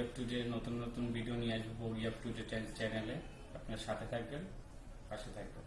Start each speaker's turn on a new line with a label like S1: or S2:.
S1: Bogie up to day নতুন নতুন video নিয়ে আসব বগি আপ টু ডে চ্যানেলে আপনার সাথে থাকবেন, পাশে থাকবেন।